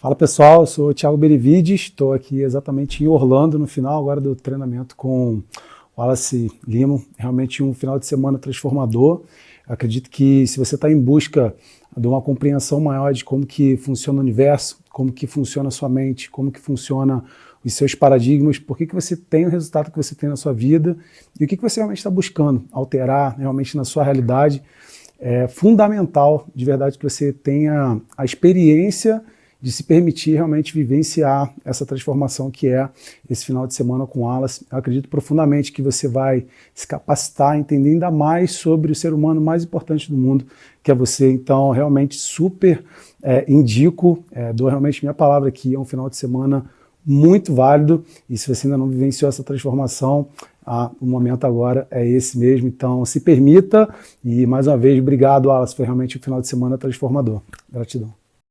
Fala pessoal, eu sou o Thiago Berivides, estou aqui exatamente em Orlando no final agora do treinamento com o Wallace Lima, realmente um final de semana transformador. Eu acredito que se você está em busca de uma compreensão maior de como que funciona o universo, como que funciona a sua mente, como que funciona os seus paradigmas, por que, que você tem o resultado que você tem na sua vida e o que, que você realmente está buscando alterar realmente na sua realidade, é fundamental de verdade que você tenha a experiência de se permitir realmente vivenciar essa transformação que é esse final de semana com alas. Eu acredito profundamente que você vai se capacitar entender ainda mais sobre o ser humano mais importante do mundo, que é você. Então, realmente super é, indico, é, dou realmente minha palavra aqui, é um final de semana muito válido, e se você ainda não vivenciou essa transformação, ah, o momento agora é esse mesmo, então se permita, e mais uma vez, obrigado Alas, foi realmente um final de semana transformador. Gratidão.